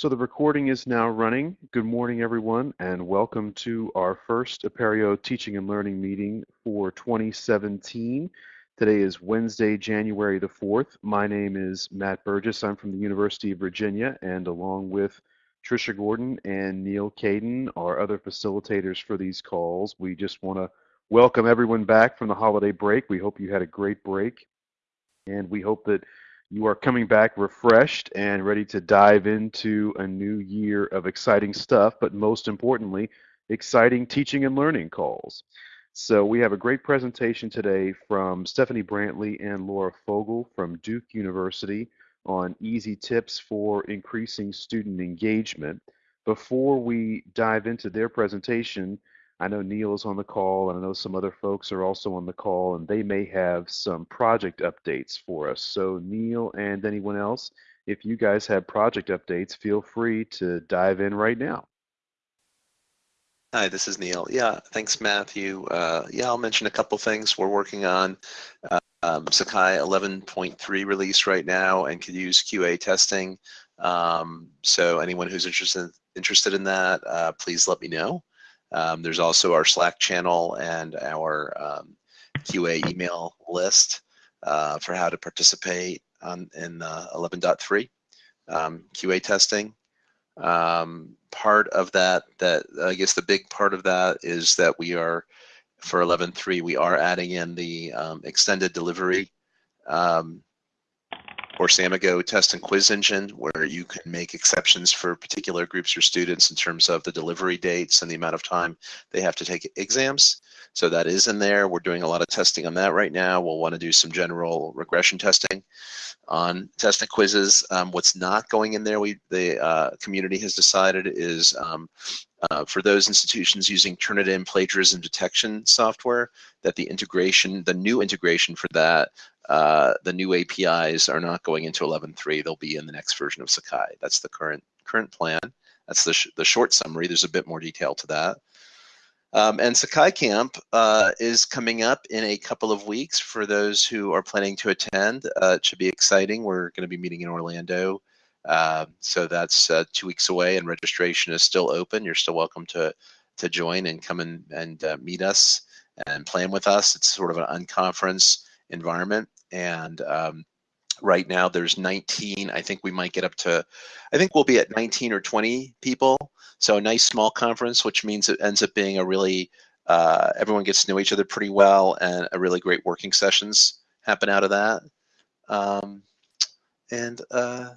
So the recording is now running. Good morning, everyone, and welcome to our first Apereo Teaching and Learning meeting for 2017. Today is Wednesday, January the 4th. My name is Matt Burgess. I'm from the University of Virginia, and along with Trisha Gordon and Neal Caidin, our other facilitators for these calls, we just want to welcome everyone back from the holiday break. We hope you had a great break, and we hope that you are coming back refreshed and ready to dive into a new year of exciting stuff, but most importantly, exciting teaching and learning calls. So we have a great presentation today from Stephanie Brantley and Laura Fogel from Duke University on easy tips for increasing student engagement. Before we dive into their presentation, I know Neal is on the call, and I know some other folks are also on the call, and they may have some project updates for us. So, Neal and anyone else, if you guys have project updates, feel free to dive in right now. Hi, this is Neal. Yeah, thanks, Matthew. Uh, yeah, I'll mention a couple things we're working on. Uh, um, Sakai 11.3 release right now and could use QA testing. Um, so anyone who's interested interested in that, uh, please let me know. Um, there's also our Slack channel and our um, QA email list uh, for how to participate on, in uh, 11.3 um, QA testing. Um, part of that, that I guess the big part of that is that we are, for 11.3, we are adding in the um, extended delivery um, or Samigo test and quiz engine where you can make exceptions for particular groups or students in terms of the delivery dates and the amount of time they have to take exams. So that is in there. We're doing a lot of testing on that right now. We'll want to do some general regression testing on test and quizzes. Um, what's not going in there, we the uh, community has decided is um, uh, for those institutions using Turnitin plagiarism detection software, that the integration, the new integration for that uh, the new APIs are not going into 11.3. They'll be in the next version of Sakai. That's the current current plan. That's the, sh the short summary. There's a bit more detail to that. Um, and Sakai Camp uh, is coming up in a couple of weeks for those who are planning to attend. Uh, it should be exciting. We're going to be meeting in Orlando. Uh, so that's uh, two weeks away and registration is still open. You're still welcome to, to join and come in and uh, meet us and plan with us. It's sort of an unconference environment and um, right now there's 19 i think we might get up to i think we'll be at 19 or 20 people. So a nice small conference which means it ends up being a really uh, everyone gets to know each other pretty well and a really great working sessions happen out of that. Um, and uh,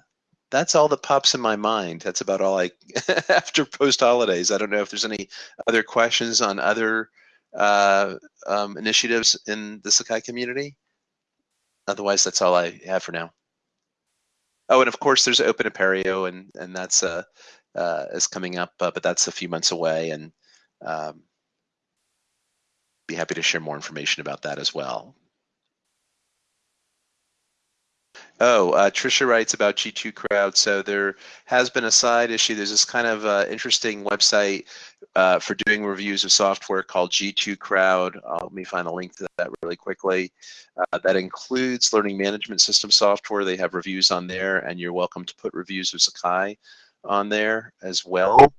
that's all that pops in my mind. That's about all i after post holidays. I don't know if there's any other questions on other uh, um, initiatives in the sakai community otherwise, that's all I have for now. Oh, and of course, there's Open Apereo, and and that's uh, uh, is coming up, uh, but that's a few months away, and um, be happy to share more information about that as well. Oh, uh, Trisha writes about G2 Crowd. So there has been a side issue. There's this kind of uh, interesting website uh, for doing reviews of software called G2 Crowd. Uh, let me find a link to that really quickly. Uh, that includes learning management system software. They have reviews on there, and you're welcome to put reviews of Sakai on there as well.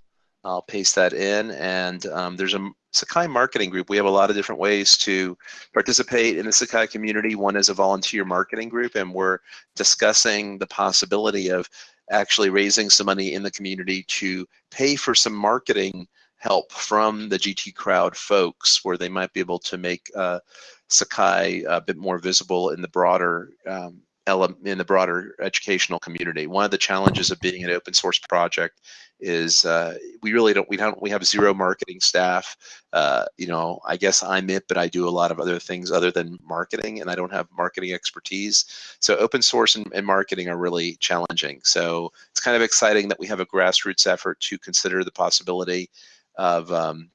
I'll paste that in, and um, there's a Sakai marketing group. We have a lot of different ways to participate in the Sakai community. One is a volunteer marketing group, and we're discussing the possibility of actually raising some money in the community to pay for some marketing help from the G2 crowd folks where they might be able to make uh, Sakai a bit more visible in the broader um, in the broader educational community. One of the challenges of being an open source project is uh, we really don't we don't we have zero marketing staff. Uh, you know, I guess I'm it, but I do a lot of other things other than marketing, and I don't have marketing expertise. So open source and, and marketing are really challenging. So it's kind of exciting that we have a grassroots effort to consider the possibility of um,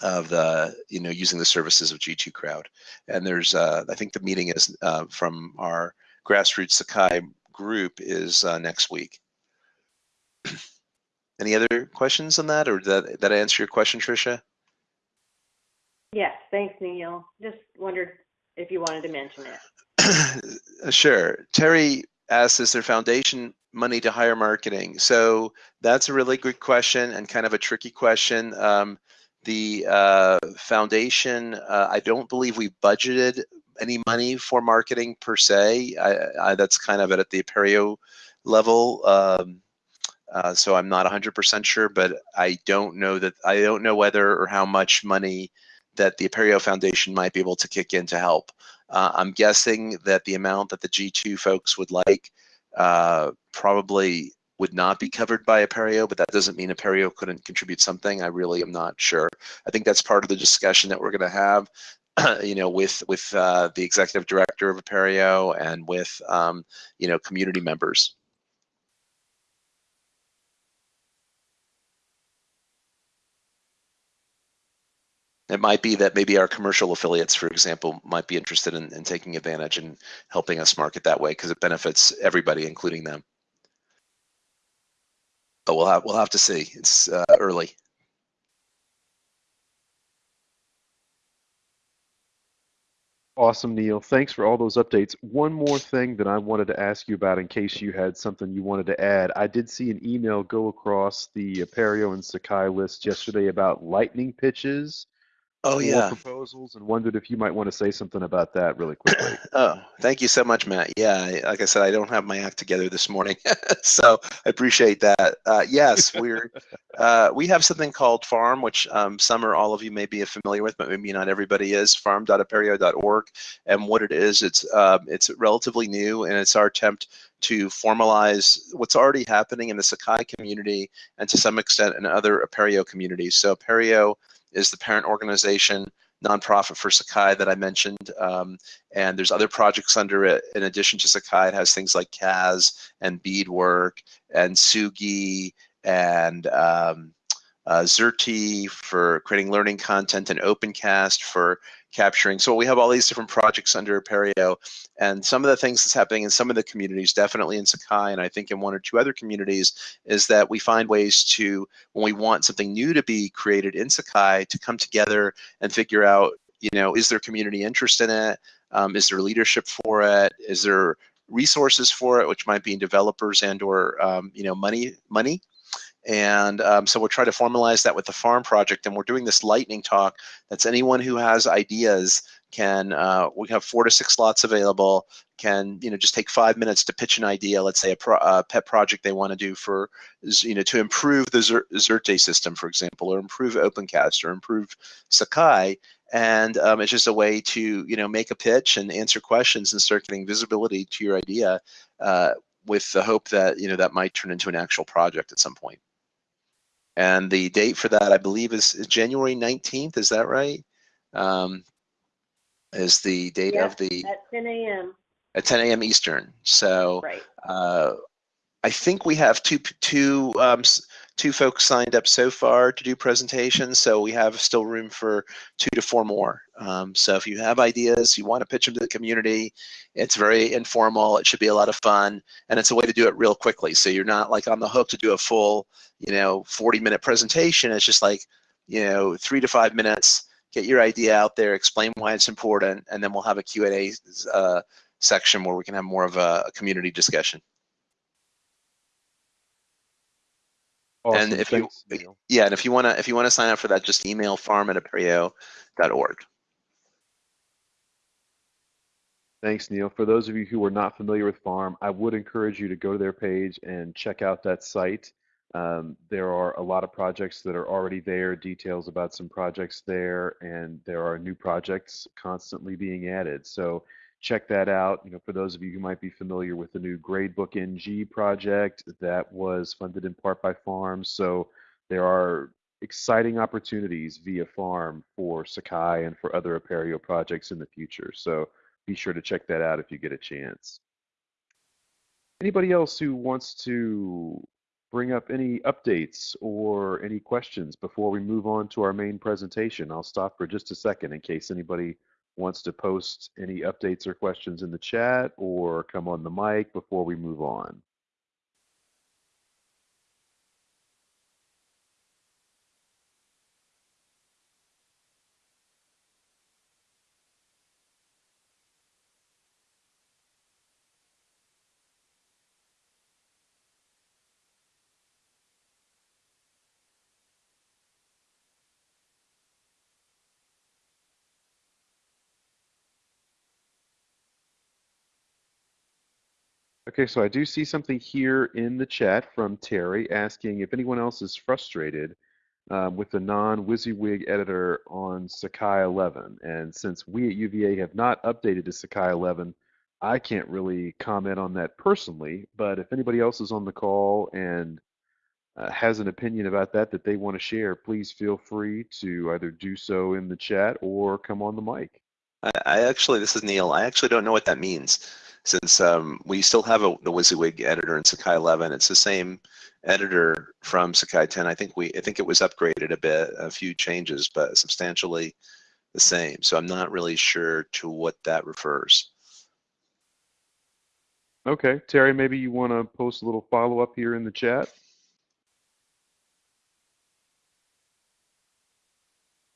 of the you know using the services of G2 Crowd. And there's uh, I think the meeting is uh, from our grassroots Sakai group is uh, next week. Any other questions on that, or did that, that answer your question, Tricia? Yes, thanks, Neal. Just wondered if you wanted to mention it. sure. Terry asks, is there foundation money to hire marketing? So that's a really good question and kind of a tricky question. Um, the uh, foundation, uh, I don't believe we budgeted any money for marketing per se. I, I, that's kind of at the Apereo level. Um, uh, so I'm not 100% sure, but I don't know that I don't know whether or how much money that the Apereo Foundation might be able to kick in to help. Uh, I'm guessing that the amount that the G2 folks would like uh, probably would not be covered by Apereo, but that doesn't mean Apereo couldn't contribute something. I really am not sure. I think that's part of the discussion that we're going to have, you know, with with uh, the executive director of Apereo and with um, you know community members. It might be that maybe our commercial affiliates, for example, might be interested in, in taking advantage and helping us market that way because it benefits everybody, including them. But we'll have we'll have to see. It's uh, early. Awesome, Neal. Thanks for all those updates. One more thing that I wanted to ask you about in case you had something you wanted to add. I did see an email go across the Apereo and Sakai list yesterday about lightning pitches Oh yeah. proposals and wondered if you might want to say something about that really quickly. oh, thank you so much, Matt. Yeah, like I said, I don't have my act together this morning, so I appreciate that. Uh, yes, we're uh, we have something called Farm, which um, some or all of you may be familiar with, but maybe not everybody is. Farm.apereo.org, and what it is, it's um, it's relatively new, and it's our attempt to formalize what's already happening in the Sakai community and to some extent in other Apereo communities. So Apereo is the parent organization nonprofit for Sakai that I mentioned. Um, and there's other projects under it. In addition to Sakai, it has things like CAS and Bedework and Sugi and um, uh, Xerte for creating learning content and OpenCast for capturing. So we have all these different projects under Apereo, and some of the things that's happening in some of the communities, definitely in Sakai, and I think in one or two other communities, is that we find ways to, when we want something new to be created in Sakai, to come together and figure out, you know, is there community interest in it? Um, is there leadership for it? Is there resources for it, which might be in developers and or um, you know money money and um, so we're trying to formalize that with the farm project. And we're doing this lightning talk. That's anyone who has ideas can, uh, we have four to six slots available, can, you know, just take five minutes to pitch an idea, let's say a, pro, a pet project they want to do for, you know, to improve the Xerte system, for example, or improve OpenCast or improve Sakai. And um, it's just a way to, you know, make a pitch and answer questions and start getting visibility to your idea uh, with the hope that, you know, that might turn into an actual project at some point. And the date for that, I believe, is, January 19th. Is that right? Um, is the date Yeah, of the At 10 a.m. at 10 a.m. Eastern. So Right. uh, I think we have two two um, two folks signed up so far to do presentations. So we have still room for two to four more. Um, so if you have ideas, you want to pitch them to the community, it's very informal. It should be a lot of fun, and it's a way to do it real quickly. So you're not like on the hook to do a full, you know, 40 minute presentation. It's just like, you know, three to five minutes. Get your idea out there, explain why it's important, and then we'll have a Q&A uh, section where we can have more of a, a community discussion. Awesome. if you- Thanks, Neal. Yeah, and if you wanna if you wanna sign up for that, just email farm at apereo.org. Thanks, Neal. For those of you who are not familiar with Farm, I would encourage you to go to their page and check out that site. Um, there are a lot of projects that are already there, details about some projects there, and there are new projects constantly being added. So check that out. You know, for those of you who might be familiar with the new Gradebook NG project, that was funded in part by Farm. So there are exciting opportunities via Farm for Sakai and for other Apereo projects in the future. So be sure to check that out if you get a chance. Anybody else who wants to bring up any updates or any questions before we move on to our main presentation? I'll stop for just a second in case anybody wants to post any updates or questions in the chat or come on the mic before we move on. Okay, so I do see something here in the chat from Terry asking if anyone else is frustrated um, with the non-WYSIWYG editor on Sakai 11. And since we at UVA have not updated to Sakai 11, I can't really comment on that personally. But if anybody else is on the call and uh, has an opinion about that that they want to share, please feel free to either do so in the chat or come on the mic. I, I actually, this is Neal. I actually don't know what that means since um, we still have a, the WYSIWYG editor in Sakai 11. It's the same editor from Sakai 10. I think we, I think it was upgraded a bit, a few changes, but substantially the same. So I'm not really sure to what that refers. Okay, Terry, maybe you want to post a little follow up here in the chat.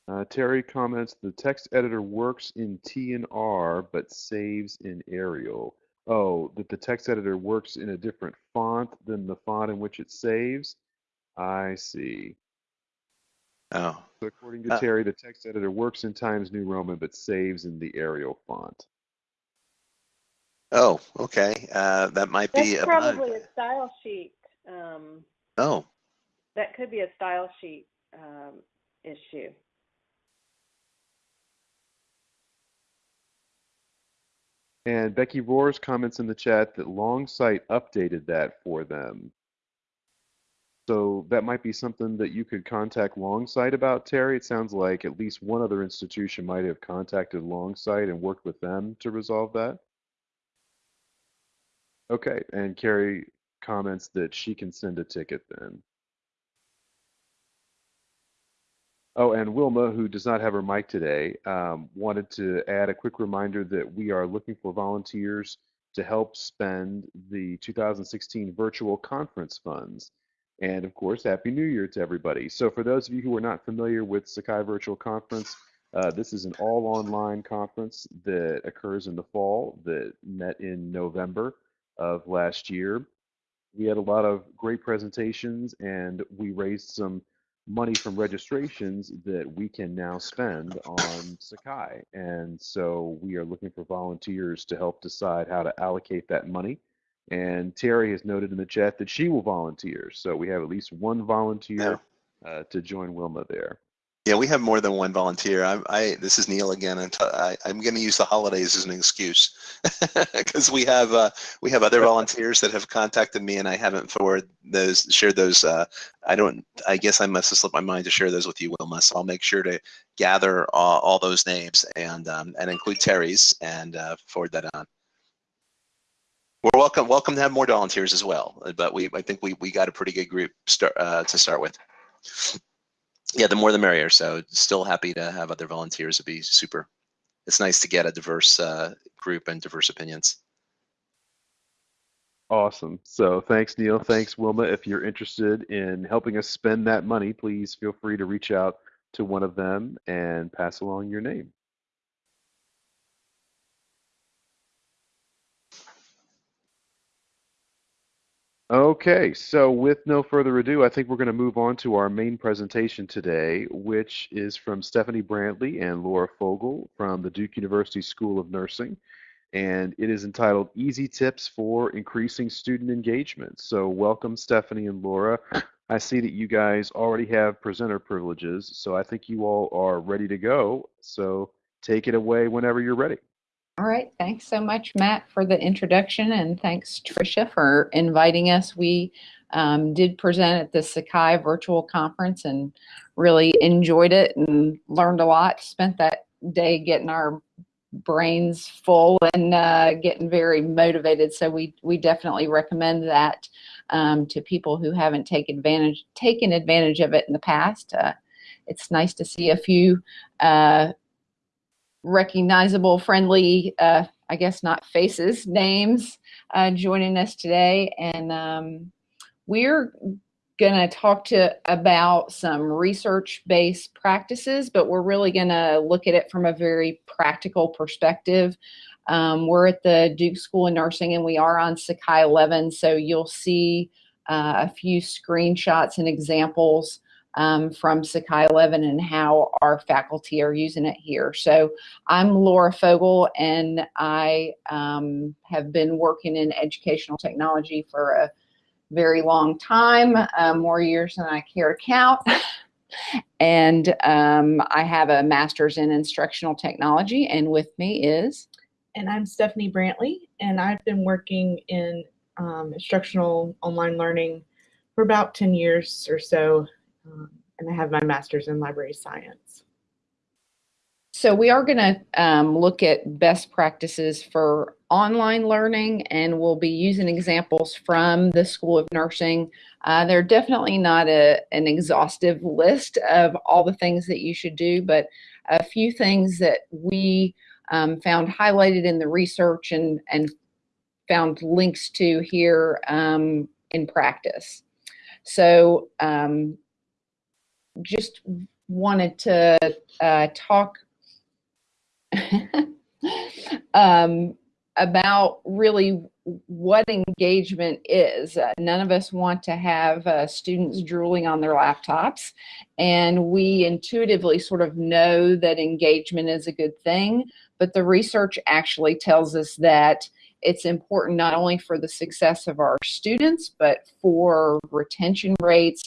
Uh, Terry comments, the text editor works in TNR but saves in Arial. Oh, that the text editor works in a different font than the font in which it saves? I see. Oh. So according to Uh, Terry, the text editor works in Times New Roman but saves in the Arial font. Oh, okay. Uh, that might be That's a bug. probably a style sheet. Um, Oh, that could be a style sheet um, issue. And Becky Roars comments in the chat that Longsight updated that for them. So that might be something that you could contact Longsight about, Terry. It sounds like at least one other institution might have contacted Longsight and worked with them to resolve that. Okay, and Carrie comments that she can send a ticket then. Oh, and Wilma, who does not have her mic today, um, wanted to add a quick reminder that we are looking for volunteers to help spend the 2016 virtual conference funds. And of course, Happy New Year to everybody. So for those of you who are not familiar with Sakai Virtual Conference, uh, this is an all online conference that occurs in the fall that met in November of last year. We had a lot of great presentations and we raised some money from registrations that we can now spend on Sakai. And so we are looking for volunteers to help decide how to allocate that money. And Terry has noted in the chat that she will volunteer. So we have at least one volunteer uh, to join Wilma there. Yeah, we have more than one volunteer. I'm, I, this is Neal again, and I, am going to use the holidays as an excuse because we have uh, we have other volunteers that have contacted me, and I haven't forwarded those, shared those. Uh, I don't. I guess I must have slipped my mind to share those with you, Wilma. So I'll make sure to gather all, all those names and um, and include Terry's and uh, forward that on. We're welcome welcome to have more volunteers as well, but we I think we we got a pretty good group start uh, to start with. Yeah, the more the merrier. So still happy to have other volunteers. It'd be super. It's nice to get a diverse uh, group and diverse opinions. Awesome. So thanks, Neal. Thanks, Wilma. If you're interested in helping us spend that money, please feel free to reach out to one of them and pass along your name. Okay, so with no further ado, I think we're going to move on to our main presentation today, which is from Stephanie Brantley and Laura Fogel from the Duke University School of Nursing. And it is entitled Easy Tips for Increasing Student Engagement. So, welcome, Stephanie and Laura. I see that you guys already have presenter privileges, so I think you all are ready to go. So, take it away whenever you're ready. All right, thanks so much, Matt, for the introduction, and thanks, Tricia, for inviting us. We um, did present at the Sakai virtual conference and really enjoyed it and learned a lot. Spent that day getting our brains full and uh, getting very motivated. So we we definitely recommend that um, to people who haven't taken advantage taken advantage of it in the past. Uh, it's nice to see a few uh, recognizable, friendly, uh, I guess not faces, names uh, joining us today. And um, we're going to talk to about some research-based practices, but we're really going to look at it from a very practical perspective. Um, we're at the Duke School of Nursing and we are on Sakai 11, so you'll see uh, a few screenshots and examples um, from Sakai 11 and how our faculty are using it here. So I'm Laura Fogel, and I um, have been working in educational technology for a very long time, uh, more years than I care to count. and um, I have a master's in instructional technology, and with me is And I'm Stephanie Brantley, and I've been working in um, instructional online learning for about 10 years or so, um, and I have my master's in library science. So we are going to um, look at best practices for online learning, and we'll be using examples from the School of Nursing. Uh, they're definitely not a, an exhaustive list of all the things that you should do, but a few things that we um, found highlighted in the research and, and found links to here um, in practice. So um, just wanted to uh, talk um, about really what engagement is. Uh, none of us want to have uh, students drooling on their laptops, and we intuitively sort of know that engagement is a good thing, but the research actually tells us that it's important not only for the success of our students, but for retention rates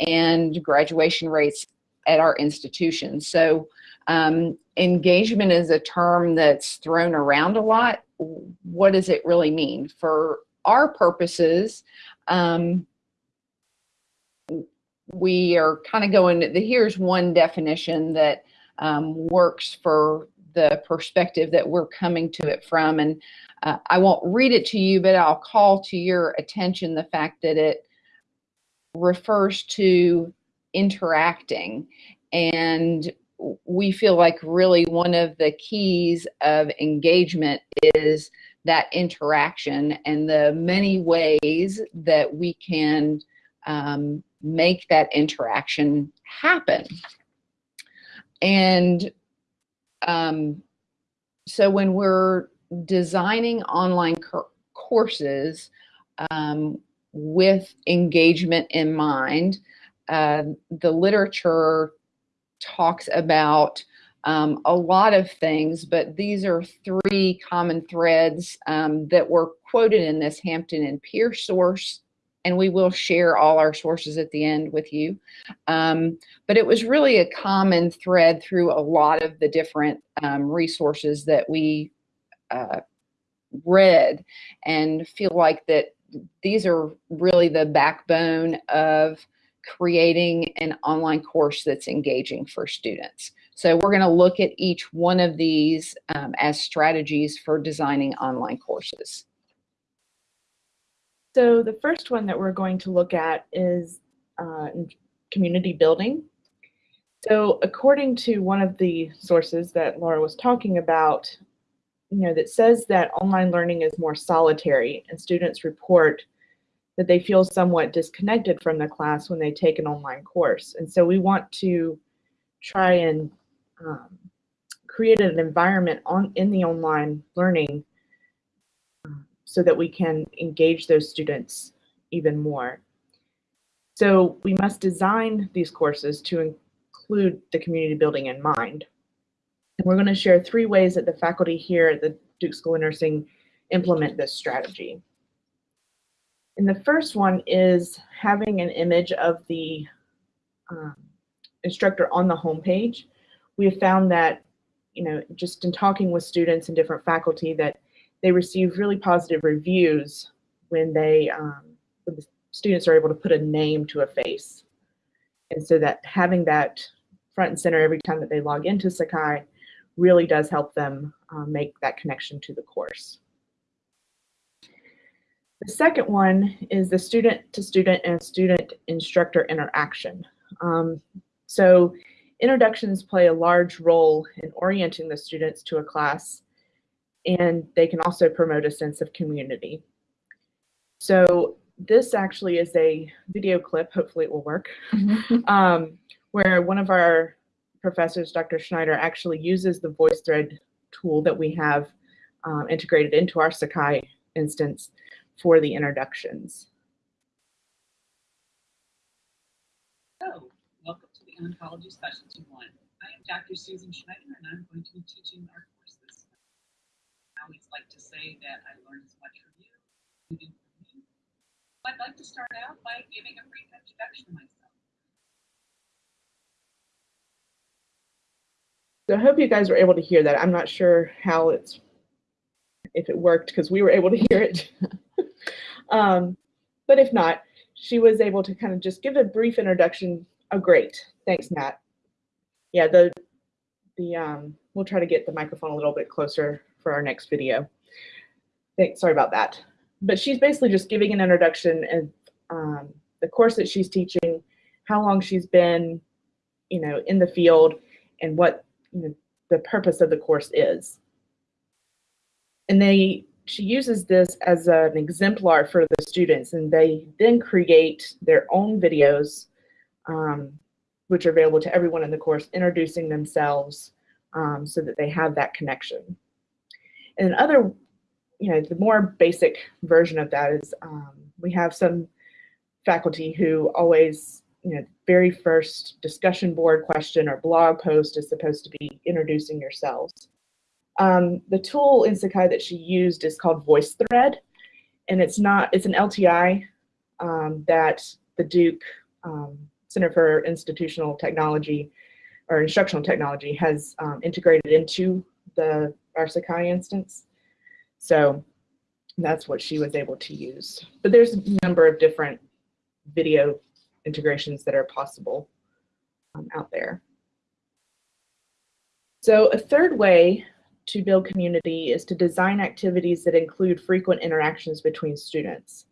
and graduation rates at our institutions. So um, engagement is a term that's thrown around a lot. What does it really mean? For our purposes, um, we are kind of going, the, here's one definition that um, works for the perspective that we're coming to it from. And uh, I won't read it to you, but I'll call to your attention the fact that it refers to interacting. And we feel like really one of the keys of engagement is that interaction and the many ways that we can um, make that interaction happen. And um, so when we're designing online courses um, with engagement in mind, uh, the literature talks about um, a lot of things, but these are three common threads um, that were quoted in this Hampton and Pearce source, and we will share all our sources at the end with you. Um, but it was really a common thread through a lot of the different um, resources that we uh, read and feel like that these are really the backbone of creating an online course that's engaging for students. So we're going to look at each one of these um, as strategies for designing online courses. So the first one that we're going to look at is uh, community building. So according to one of the sources that Laura was talking about, you know, that says that online learning is more solitary and students report that they feel somewhat disconnected from the class when they take an online course. And so we want to try and um, create an environment on in the online learning um, so that we can engage those students even more. So we must design these courses to include the community building in mind. And we're going to share three ways that the faculty here at the Duke School of Nursing implement this strategy. And the first one is having an image of the um, instructor on the homepage. We have found that, you know, just in talking with students and different faculty that they receive really positive reviews when they, um, when the students are able to put a name to a face. And so that having that front and center every time that they log into Sakai really does help them um, make that connection to the course. The second one is the student to student and student instructor interaction. Um, so introductions play a large role in orienting the students to a class and they can also promote a sense of community. So this actually is a video clip, hopefully it will work, um, where one of our professors, Dr. Schneider, actually uses the VoiceThread tool that we have um, integrated into our Sakai instance for the introductions. So, welcome to the Oncology Specialty 1. I am Dr. Susan Schneider, and I'm going to be teaching our course this semester. I always like to say that I learn as much from you as you do from me. I'd like to start out by giving a brief introduction to myself. So I hope you guys were able to hear that. I'm not sure how it's if it worked because we were able to hear it. um, but if not, she was able to kind of just give a brief introduction. Oh, great. Thanks, Matt. Yeah, the the um, we'll try to get the microphone a little bit closer for our next video. Thanks, sorry about that. But she's basically just giving an introduction and um, the course that she's teaching, how long she's been, you know, in the field, and what you know, the purpose of the course is. And they she uses this as an exemplar for the students, and they then create their own videos, um, which are available to everyone in the course, introducing themselves um, so that they have that connection. And other, you know, the more basic version of that is um, we have some faculty who always, you know, very first discussion board question or blog post is supposed to be introducing yourselves. Um, the tool in Sakai that she used is called VoiceThread, and it's not, it's an LTI um, that the Duke um, Center for Institutional Technology or Instructional Technology has um, integrated into the our Sakai instance. So that's what she was able to use. But there's a number of different video integrations that are possible um, out there. So a third way to build community is to design activities that include frequent interactions between students.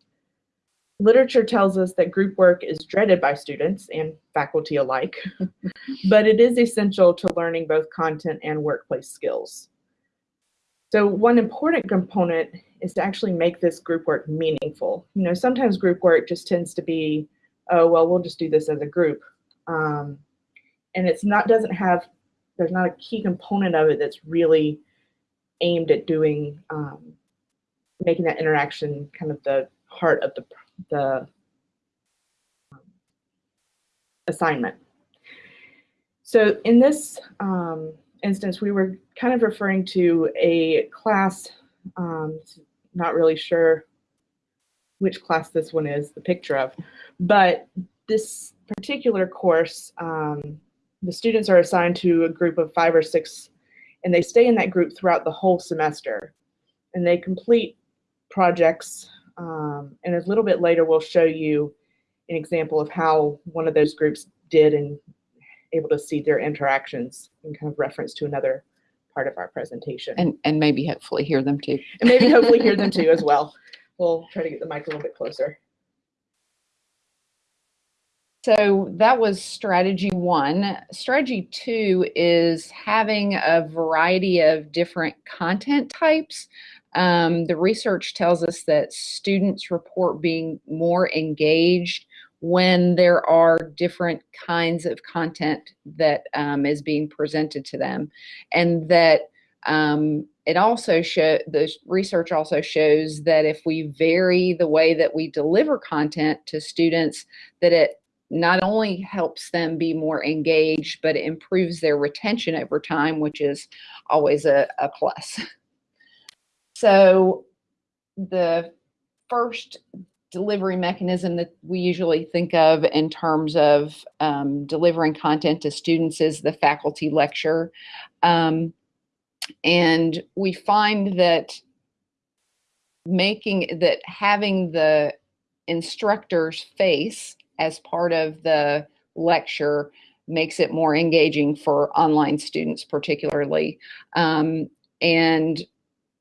Literature tells us that group work is dreaded by students and faculty alike, but it is essential to learning both content and workplace skills. So one important component is to actually make this group work meaningful. You know, sometimes group work just tends to be, oh, well, we'll just do this as a group. Um, and it's not, doesn't have, there's not a key component of it that's really aimed at doing um, making that interaction kind of the heart of the the um, assignment. So in this um, instance, we were kind of referring to a class, um, not really sure which class this one is, the picture of, but this particular course, um, the students are assigned to a group of five or six and they stay in that group throughout the whole semester. And they complete projects, um, and a little bit later we'll show you an example of how one of those groups did and able to see their interactions in kind of reference to another part of our presentation. And, and maybe hopefully hear them too. and maybe hopefully hear them too as well. We'll try to get the mic a little bit closer. So that was strategy one. Strategy two is having a variety of different content types. Um, the research tells us that students report being more engaged when there are different kinds of content that um, is being presented to them and that um, it also show the research also shows that if we vary the way that we deliver content to students that it not only helps them be more engaged, but it improves their retention over time, which is always a, a plus. So the first delivery mechanism that we usually think of in terms of um, delivering content to students is the faculty lecture. Um, and we find that making that having the instructor's face as part of the lecture makes it more engaging for online students particularly. Um, and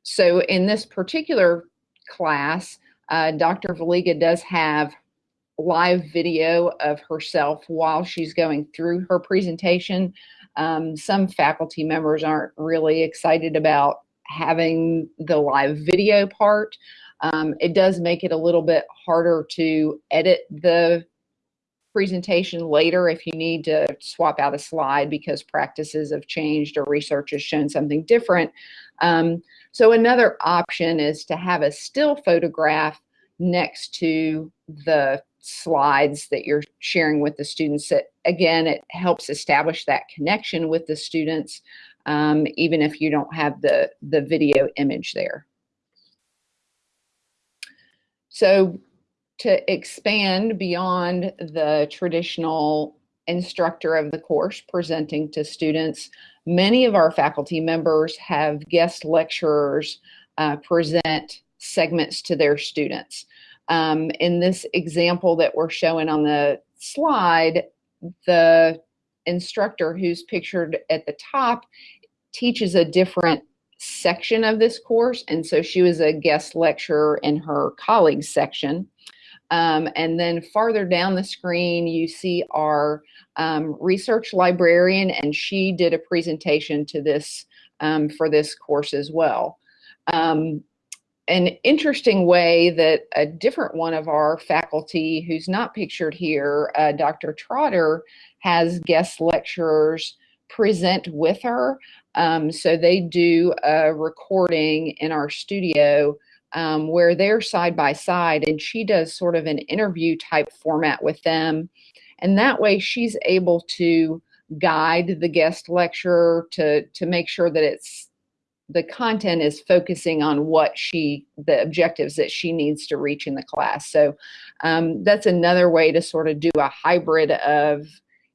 so in this particular class, uh, Dr. Valiga does have live video of herself while she's going through her presentation. Um, some faculty members aren't really excited about having the live video part. Um, it does make it a little bit harder to edit the presentation later if you need to swap out a slide because practices have changed or research has shown something different. Um, so another option is to have a still photograph next to the slides that you're sharing with the students. That, again, it helps establish that connection with the students, um, even if you don't have the, the video image there. So to expand beyond the traditional instructor of the course presenting to students, many of our faculty members have guest lecturers uh, present segments to their students. Um, in this example that we're showing on the slide, the instructor who's pictured at the top teaches a different section of this course. And so she was a guest lecturer in her colleagues section. Um, and then farther down the screen, you see our um, research librarian, and she did a presentation to this um, for this course as well. An interesting way that a different one of our faculty who's not pictured here, uh, Dr. Trotter, has guest lecturers present with her. Um, so they do a recording in our studio um, where they're side by side and she does sort of an interview type format with them. And that way she's able to guide the guest lecturer to, to make sure that it's the content is focusing on what she the objectives that she needs to reach in the class. So um, that's another way to sort of do a hybrid of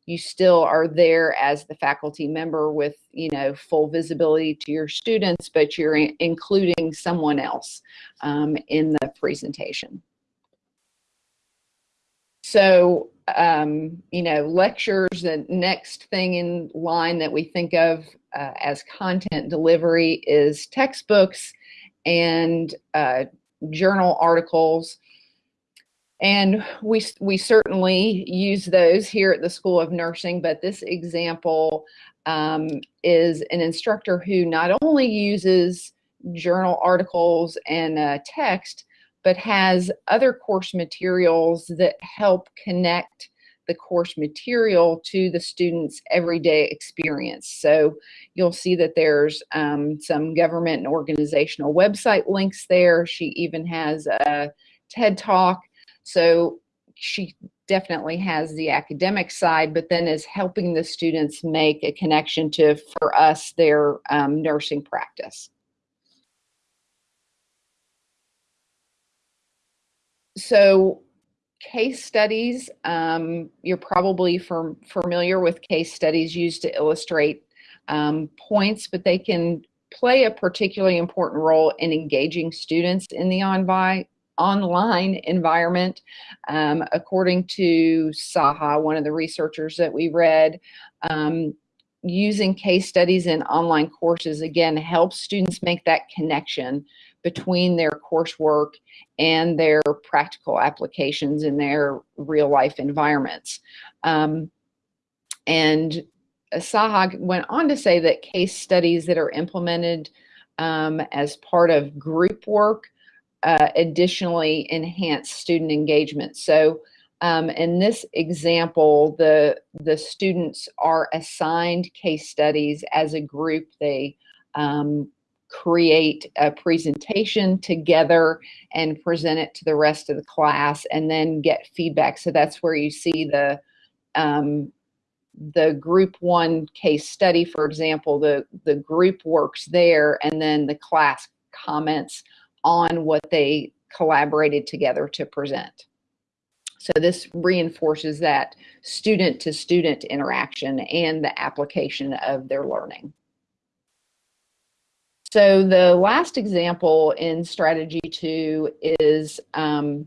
you still are there as the faculty member with you know full visibility to your students but you're in including someone else um, in the presentation. So um, you know lectures the next thing in line that we think of uh, as content delivery is textbooks and uh, journal articles. And we, we certainly use those here at the School of Nursing, but this example um, is an instructor who not only uses journal articles and uh, text, but has other course materials that help connect the course material to the students' everyday experience. So you'll see that there's um, some government and organizational website links there. She even has a TED Talk. So she definitely has the academic side, but then is helping the students make a connection to, for us, their um, nursing practice. So case studies, um, you're probably familiar with case studies used to illustrate um, points, but they can play a particularly important role in engaging students in the on online environment. Um, according to Saha, one of the researchers that we read, um, using case studies in online courses again helps students make that connection between their coursework and their practical applications in their real life environments. Um, and Sahag went on to say that case studies that are implemented um, as part of group work uh, additionally enhance student engagement. So um, in this example, the, the students are assigned case studies as a group. They um, create a presentation together and present it to the rest of the class and then get feedback. So that's where you see the um, the group one case study, for example, the, the group works there and then the class comments on what they collaborated together to present. So this reinforces that student to student interaction and the application of their learning. So the last example in strategy two is um,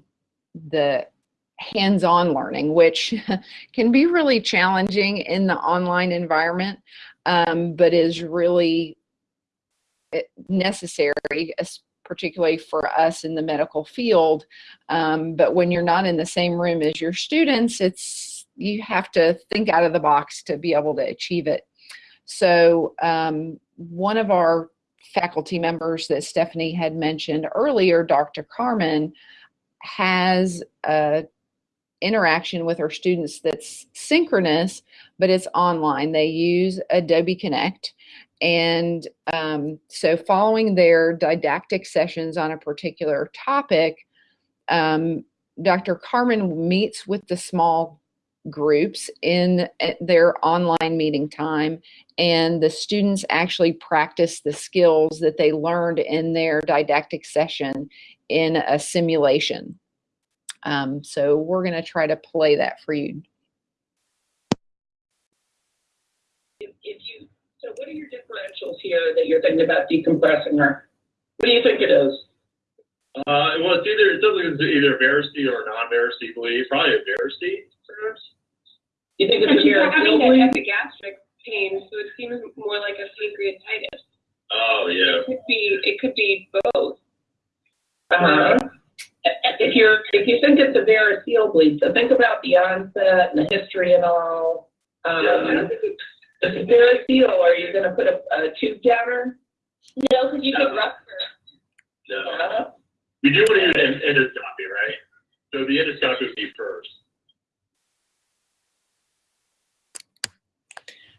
the hands-on learning, which can be really challenging in the online environment, um, but is really eh, necessary, particularly for us in the medical field. Um, but when you're not in the same room as your students, it's you have to think out of the box to be able to achieve it. So um, one of our faculty members that Stephanie had mentioned earlier, Dr. Carmen, has a interaction with her students that's synchronous, but it's online. They use Adobe Connect. And um, so following their didactic sessions on a particular topic, um, Dr. Carmen meets with the small groups in uh, their online meeting time and the students actually practice the skills that they learned in their didactic session in a simulation. Um, so we're going to try to play that for you. if, if you, so what are your differentials here that you're thinking about decompressing her? What do you think it is? Uh, well, it's either, it doesn't, it's either variceal or non-variceal bleed, probably a variceal, perhaps. You think it's But a she's having variable? that epigastric pain, so it seems more like a pancreatitis. Oh, yeah. It could be, it could be both. Uh-huh. If you're, if you think it's a variceal bleed, so think about the onset and the history and all. Um, Yeah. if it's varicose, are you gonna put a, a tube down her? No, because you could No. rupture. No. Uh-huh. We do want to do an endoscopy, right? So the endoscopy would be first.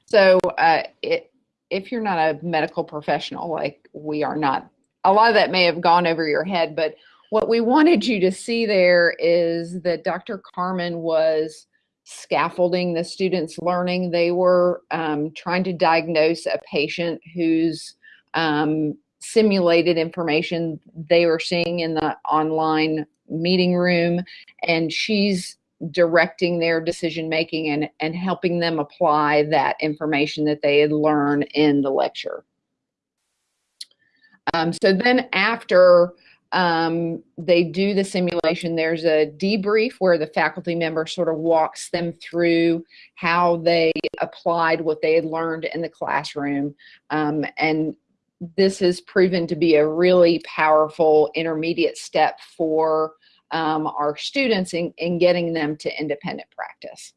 So uh, it, if you're not a medical professional like we are not, a lot of that may have gone over your head, but what we wanted you to see there is that Dr. Carmen was scaffolding the students' learning. They were um, trying to diagnose a patient whose um, simulated information they were seeing in the online meeting room, and she's directing their decision making and, and helping them apply that information that they had learned in the lecture. Um, so then after um, they do the simulation, there's a debrief where the faculty member sort of walks them through how they applied what they had learned in the classroom. Um, and this has proven to be a really powerful intermediate step for um, our students in, in getting them to independent practice.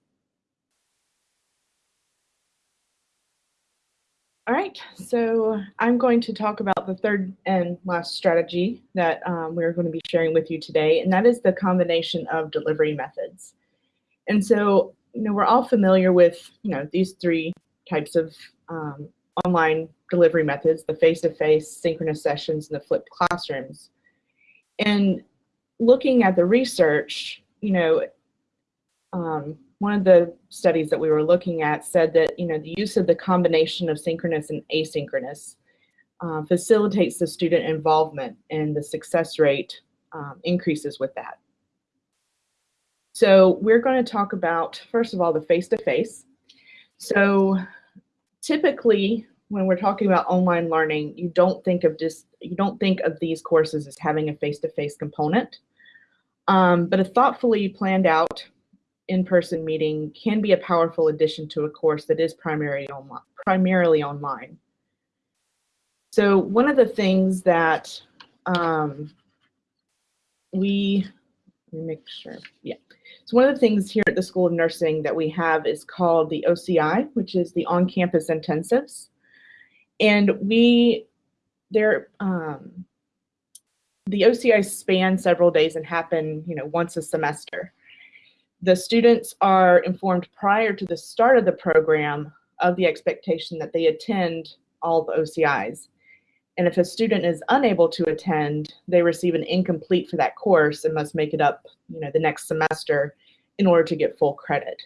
All right, so I'm going to talk about the third and last strategy that um, we're going to be sharing with you today, and that is the combination of delivery methods. And so, you know, we're all familiar with, you know, these three types of um, online delivery methods, the face-to-face, synchronous sessions, and the flipped classrooms. And looking at the research, you know, um, one of the studies that we were looking at said that you know the use of the combination of synchronous and asynchronous uh, facilitates the student involvement and the success rate um, increases with that. So we're going to talk about first of all the face-to-face. So typically when we're talking about online learning, you don't think of just you don't think of these courses as having a face-to-face component. Um, but a thoughtfully planned out in-person meeting can be a powerful addition to a course that is primarily online. Primarily online. So one of the things that um, we let me make sure, yeah. So one of the things here at the School of Nursing that we have is called the OCI, which is the on-campus intensives, and we they're um, the OCI span several days and happen, you know, once a semester the students are informed prior to the start of the program of the expectation that they attend all the OCIs. And if a student is unable to attend, they receive an incomplete for that course and must make it up, you know, the next semester in order to get full credit.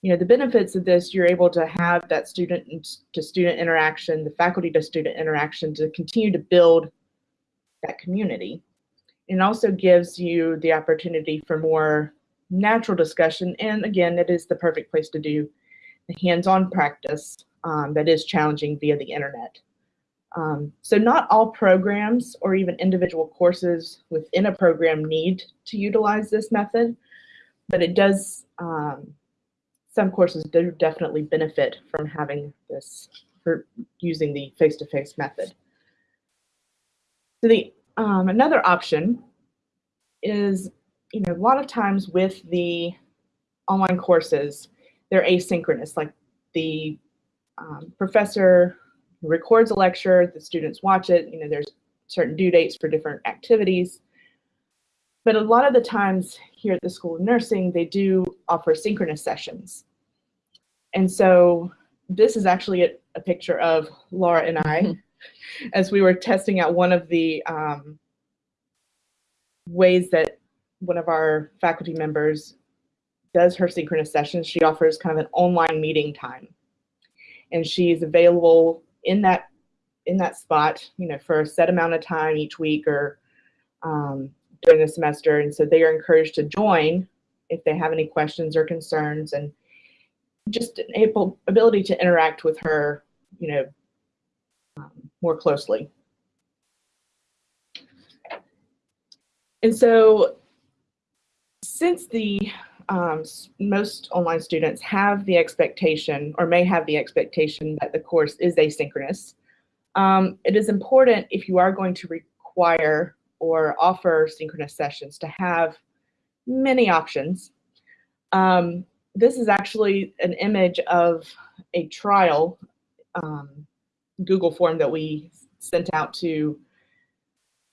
You know, the benefits of this, you're able to have that student to student interaction, the faculty to student interaction to continue to build that community. It also gives you the opportunity for more natural discussion. And again, it is the perfect place to do the hands-on practice um, that is challenging via the internet. Um, so not all programs or even individual courses within a program need to utilize this method, but it does, um, some courses do definitely benefit from having this, for using the face-to-face -face method. So the, um, another option is you know, a lot of times with the online courses, they're asynchronous. Like the um, professor records a lecture, the students watch it. You know, there's certain due dates for different activities. But a lot of the times here at the School of Nursing, they do offer synchronous sessions. And so this is actually a, a picture of Laura and I as we were testing out one of the um, ways that one of our faculty members does her synchronous sessions, she offers kind of an online meeting time. And she's available in that in that spot, you know, for a set amount of time each week or um, during the semester. And so they are encouraged to join if they have any questions or concerns and just an able ability to interact with her, you know, um, more closely. And so since the um, most online students have the expectation or may have the expectation that the course is asynchronous, um, it is important if you are going to require or offer synchronous sessions to have many options. Um, this is actually an image of a trial um, Google form that we sent out to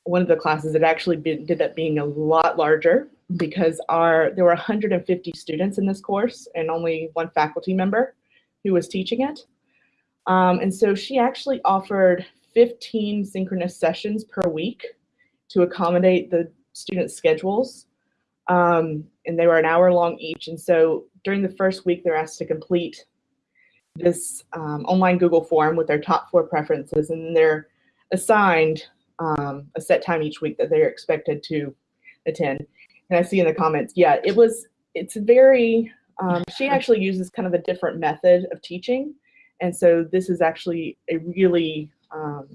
one of the classes. It actually did up being a lot larger because our there were 150 students in this course and only one faculty member who was teaching it. Um, and so she actually offered 15 synchronous sessions per week to accommodate the students' schedules. Um, and they were an hour long each. And so during the first week, they're asked to complete this um, online Google form with their top four preferences, and then they're assigned um, a set time each week that they're expected to attend. And I see in the comments, yeah, it was, it's very, um, she actually uses kind of a different method of teaching. And so this is actually a really, um,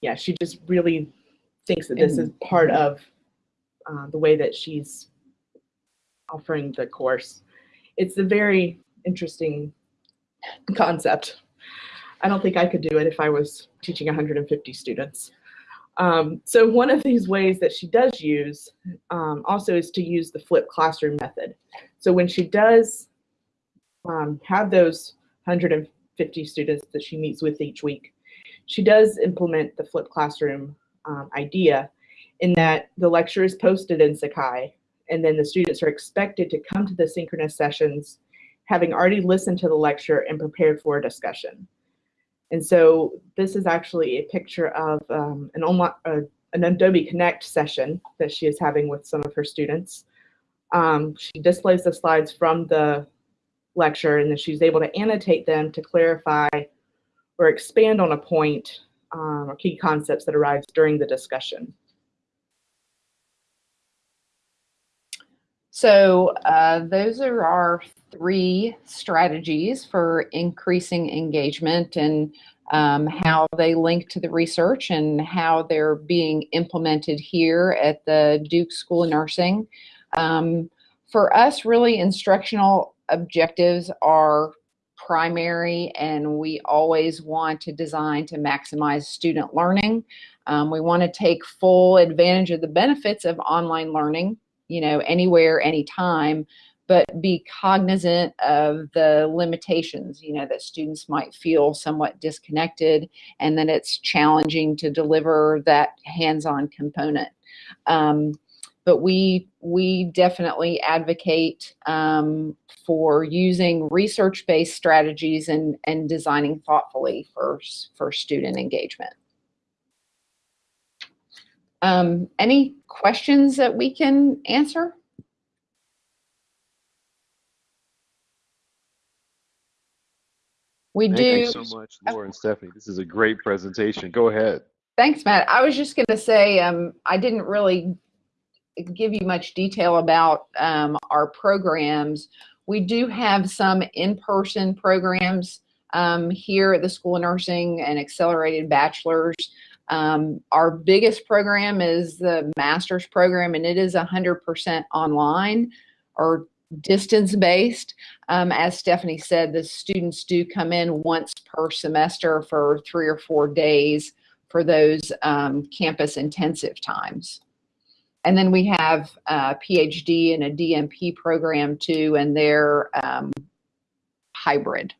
yeah, she just really thinks that this is part of uh, the way that she's offering the course. It's a very interesting concept. I don't think I could do it if I was teaching 150 students. Um, so one of these ways that she does use um, also is to use the flipped classroom method. So when she does um, have those 150 students that she meets with each week, she does implement the flipped classroom um, idea in that the lecture is posted in Sakai and then the students are expected to come to the synchronous sessions having already listened to the lecture and prepared for a discussion. And so this is actually a picture of um, an, uh, an Adobe Connect session that she is having with some of her students. Um, she displays the slides from the lecture and then she's able to annotate them to clarify or expand on a point um, or key concepts that arise during the discussion. So uh, those are our three strategies for increasing engagement and um, how they link to the research and how they're being implemented here at the Duke School of Nursing. Um, for us, really, instructional objectives are primary and we always want to design to maximize student learning. Um, we want to take full advantage of the benefits of online learning, you know, anywhere, anytime, but be cognizant of the limitations, you know, that students might feel somewhat disconnected and that it's challenging to deliver that hands-on component. Um, but we we definitely advocate um, for using research-based strategies and and designing thoughtfully for for student engagement. Um, any questions that we can answer? We Thank do. you so much, Laura and Stephanie. This is a great presentation. Go ahead. Thanks, Matt. I was just going to say um, I didn't really give you much detail about um, our programs. We do have some in-person programs um, here at the School of Nursing and Accelerated Bachelors. Um, our biggest program is the master's program, and it is 100% online or distance based. Um, as Stephanie said, the students do come in once per semester for three or four days for those um, campus intensive times. And then we have a PhD and a DNP program too, and they're um, hybrid.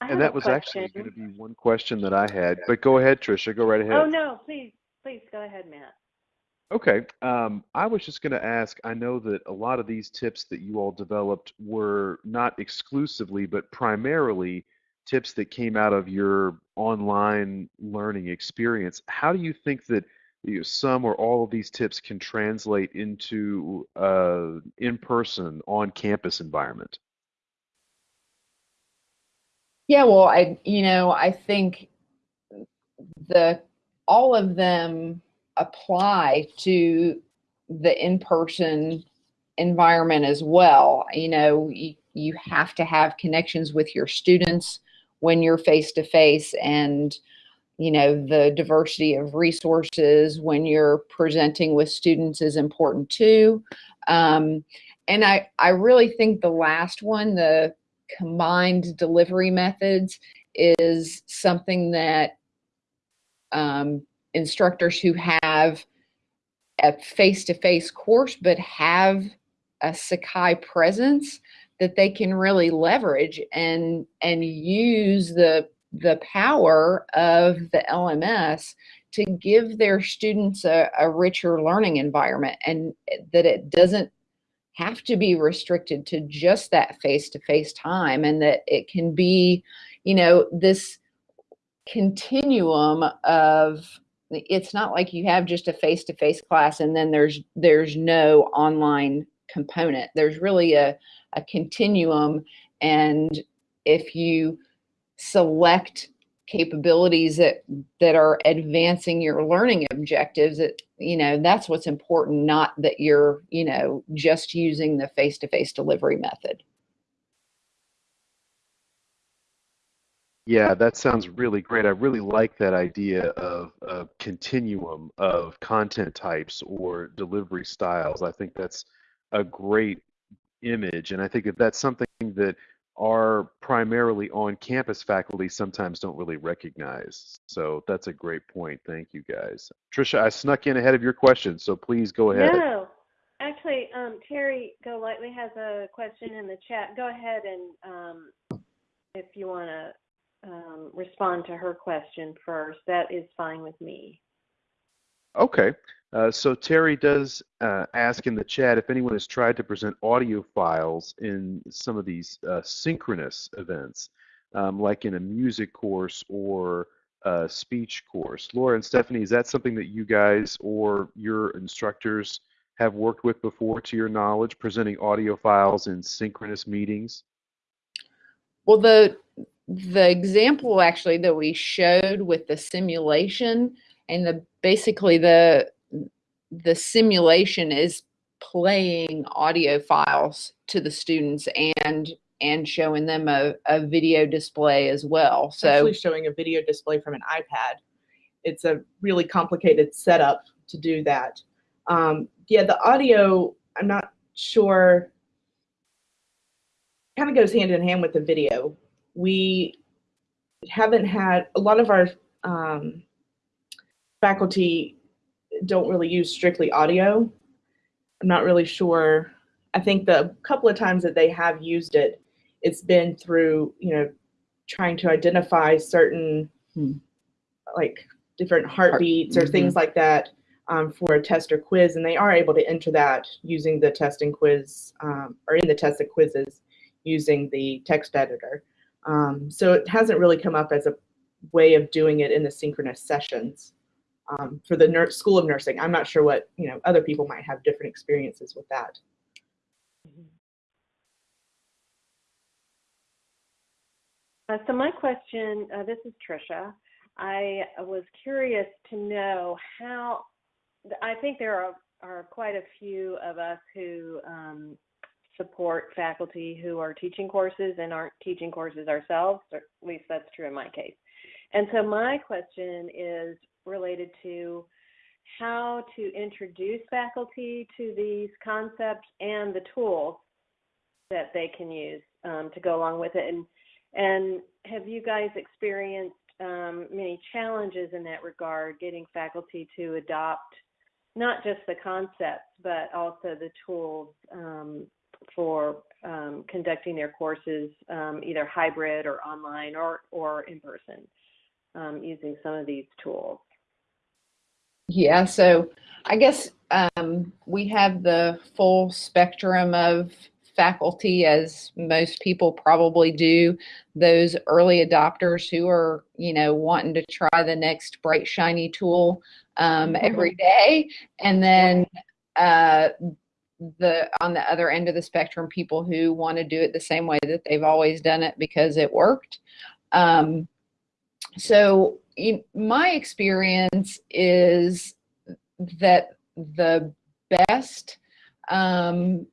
I And that was actually going to be one question that I had, but go ahead, Tricia, go right ahead. Oh, no, please, please, go ahead, Matt. Okay, um, I was just going to ask, I know that a lot of these tips that you all developed were not exclusively, but primarily tips that came out of your online learning experience. How do you think that you know, some or all of these tips can translate into uh, in-person, on-campus environment? Yeah, well, I you know I think the all of them apply to the in-person environment as well. You know, you, you have to have connections with your students when you're face to face and you know the diversity of resources when you're presenting with students is important too um, and i i really think the last one the combined delivery methods is something that um, instructors who have a face-to-face course but have a Sakai presence that they can really leverage and and use the the power of the LMS to give their students a, a richer learning environment and that it doesn't have to be restricted to just that face-to-face time and that it can be you know this continuum of it's not like you have just a face-to-face class and then there's there's no online component. There's really a, a continuum and if you select capabilities that that are advancing your learning objectives it you know that's what's important not that you're you know just using the face-to-face delivery method Yeah, that sounds really great. I really like that idea of a continuum of content types or delivery styles. I think that's a great image, and I think that that's something that our primarily on-campus faculty sometimes don't really recognize. So that's a great point. Thank you, guys. Trisha, I snuck in ahead of your question, so please go ahead. No, actually, um, Terry Golightly has a question in the chat. Go ahead and um, if you want to um, respond to her question first, that is fine with me. Okay. Uh, so Terry does uh, ask in the chat if anyone has tried to present audio files in some of these uh, synchronous events, um, like in a music course or a speech course. Laura and Stephanie, is that something that you guys or your instructors have worked with before to your knowledge, presenting audio files in synchronous meetings? well the the example actually that we showed with the simulation and the basically the the simulation is playing audio files to the students and and showing them a, a video display as well so actually showing a video display from an iPad. It's a really complicated setup to do that. Um, yeah, the audio, I'm not sure, kind of goes hand in hand with the video. We haven't had, a lot of our um, faculty don't really use strictly audio. I'm not really sure. I think the couple of times that they have used it, it's been through, you know, trying to identify certain Hmm. like different heartbeats or things like that um, for a test or quiz, and they are able to enter that using the test and quiz um, or in the test and quizzes using the text editor. Um, so it hasn't really come up as a way of doing it in the synchronous sessions um, for the nur- School of Nursing. I'm not sure what you know other people might have different experiences with that. Uh, so my question, uh, this is Trisha. I was curious to know how, I think there are, are quite a few of us who um, support faculty who are teaching courses and aren't teaching courses ourselves, or at least that's true in my case. And so my question is related to how to introduce faculty to these concepts and the tools that they can use um, to go along with it. And and have you guys experienced um, many challenges in that regard, getting faculty to adopt not just the concepts, but also the tools um, for um, conducting their courses, um, either hybrid or online or, or in person, um, using some of these tools? Yeah, so I guess um, we have the full spectrum of faculty, as most people probably do, those early adopters who are, you know, wanting to try the next bright, shiny tool um, every day. And then uh, the on the other end of the spectrum, people who want to do it the same way that they've always done it because it worked. Um, so in my experience is that the best um,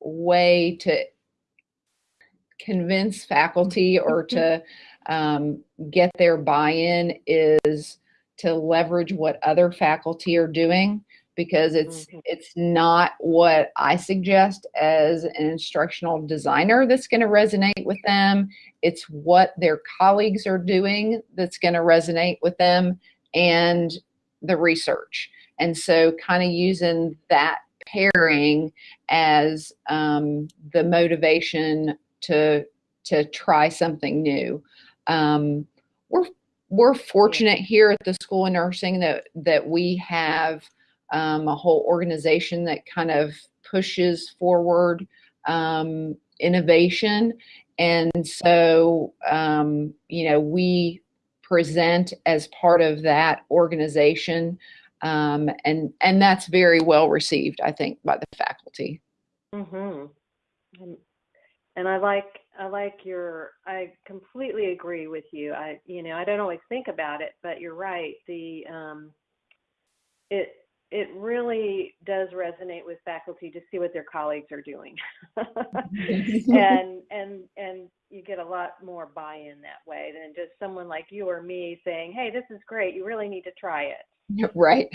way to convince faculty or to um, get their buy-in is to leverage what other faculty are doing because it's Mhm. it's not what I suggest as an instructional designer that's going to resonate with them. It's what their colleagues are doing that's going to resonate with them and the research. And so kind of using that pairing as um, the motivation to to try something new. Um, we're we're fortunate here at the School of Nursing that that we have um, a whole organization that kind of pushes forward um, innovation, and so um, you know we present as part of that organization, um, and and that's very well received, I think, by the faculty. Mm hmm And, I like I like your I completely agree with you. I you know I don't always think about it, but you're right. The um, it it really does resonate with faculty to see what their colleagues are doing, and and and you get a lot more buy-in that way than just someone like you or me saying, "Hey, this is great. You really need to try it." right.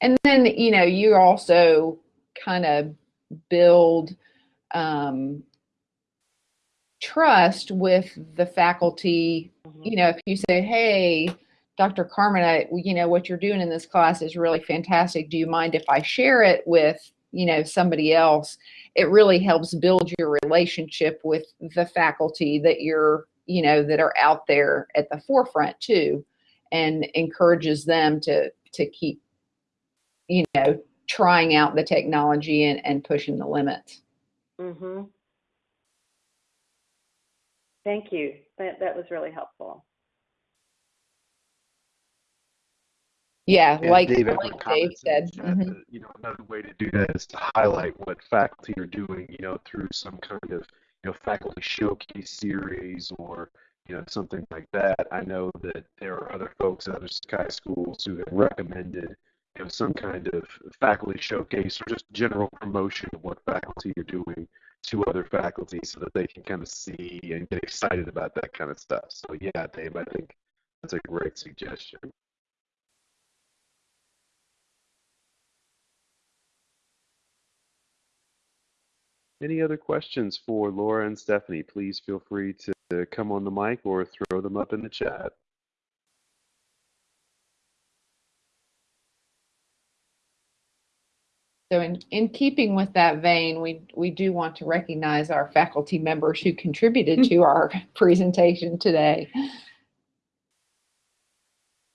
And then, you know, you also kind of build um, trust with the faculty. You know, if you say, hey, Dr. Carmen, I, you know, what you're doing in this class is really fantastic. Do you mind if I share it with, you know, somebody else? It really helps build your relationship with the faculty that you're, you know, that are out there at the forefront too, and encourages them to to keep, you know, trying out the technology and, and pushing the limits. Mhm. Thank you. That that was really helpful. Yeah, Yeah, like, Dave, like Dave said. chat mhm. that, You know, another way to do that is to highlight what faculty are doing, you know, through some kind of, you know, faculty showcase series or, you know, something like that. I know that there are other folks at other Sakai schools who have recommended, you know, some kind of faculty showcase or just general promotion of what faculty are doing to other faculty so that they can kind of see and get excited about that kind of stuff. So yeah, Dave, I think that's a great suggestion. Any other questions for Laura and Stephanie? Please feel free to to come on the mic or throw them up in the chat. So in, in keeping with that vein, we, we do want to recognize our faculty members who contributed to our presentation today.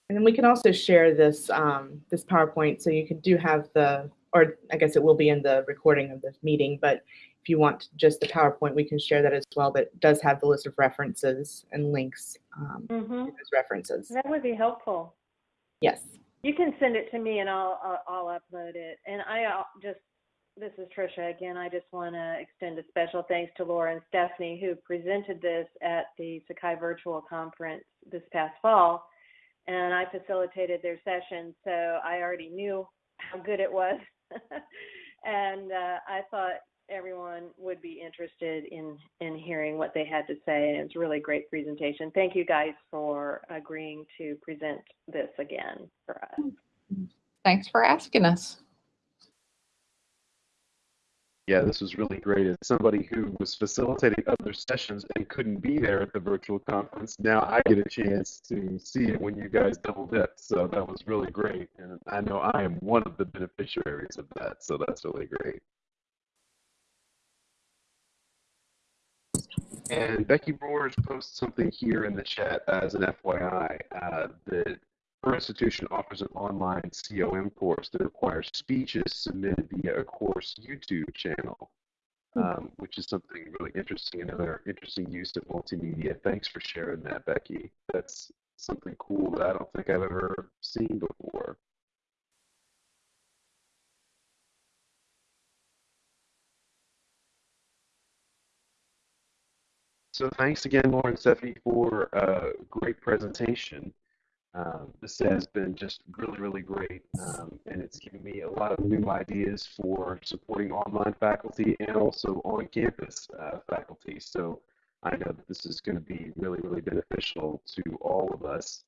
And then we can also share this um, this PowerPoint, so you can do have the, or I guess it will be in the recording of this meeting. But if you want just the PowerPoint, we can share that as well. But it does have the list of references and links um, to Mhm. those references. That would be helpful. Yes. You can send it to me and I'll I'll, I'll upload it. And I uh, just this is Trisha again. I just want to extend a special thanks to Laura and Stephanie who presented this at the Sakai Virtual Conference this past fall, and I facilitated their session, so I already knew how good it was, and uh, I thought everyone would be interested in in hearing what they had to say. And it's really great presentation. Thank you guys for agreeing to present this again for us. Thanks for asking us. Yeah, this was really great. As somebody who was facilitating other sessions and couldn't be there at the virtual conference, now I get a chance to see it when you guys double dip. So that was really great. And I know I am one of the beneficiaries of that. So that's really great. And Becky Moores posted something here in the chat as an FYI uh, that her institution offers an online COM course that requires speeches submitted via a course YouTube channel, um, which is something really interesting, another interesting use of multimedia. Thanks for sharing that, Becky. That's something cool that I don't think I've ever seen before. So thanks again, Lauren Stephanie, for a great presentation. Um, this has been just really, really great, um, and it's given me a lot of new ideas for supporting online faculty and also on-campus uh, faculty. So I know that this is going to be really, really beneficial to all of us.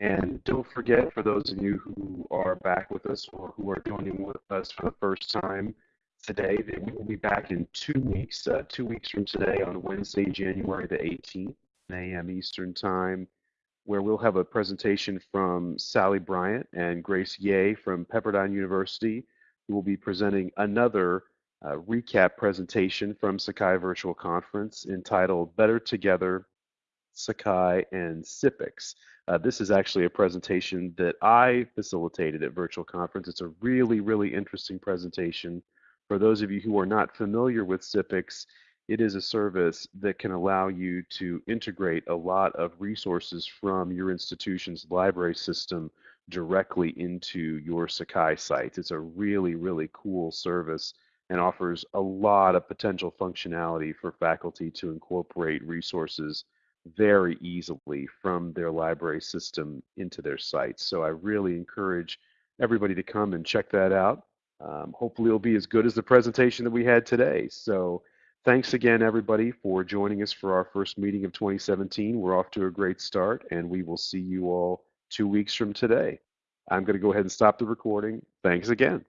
And don't forget, for those of you who are back with us or who are joining with us for the first time today, that we will be back in two weeks, uh, two weeks from today on Wednesday, January the 18th, 9 a.m. Eastern Time, where we'll have a presentation from Sally Bryant and Grace Ye from Pepperdine University, who will be presenting another uh, recap presentation from Sakai Virtual Conference entitled Better Together, Sakai and SIPX. Uh, this is actually a presentation that I facilitated at Virtual Conference. It's a really, really interesting presentation. For those of you who are not familiar with SIPX, it is a service that can allow you to integrate a lot of resources from your institution's library system directly into your Sakai sites. It's a really, really cool service and offers a lot of potential functionality for faculty to incorporate resources very easily from their library system into their sites. So I really encourage everybody to come and check that out. Um, hopefully it'll be as good as the presentation that we had today. So thanks again, everybody, for joining us for our first meeting of 2017. We're off to a great start, and we will see you all two weeks from today. I'm going to go ahead and stop the recording. Thanks again.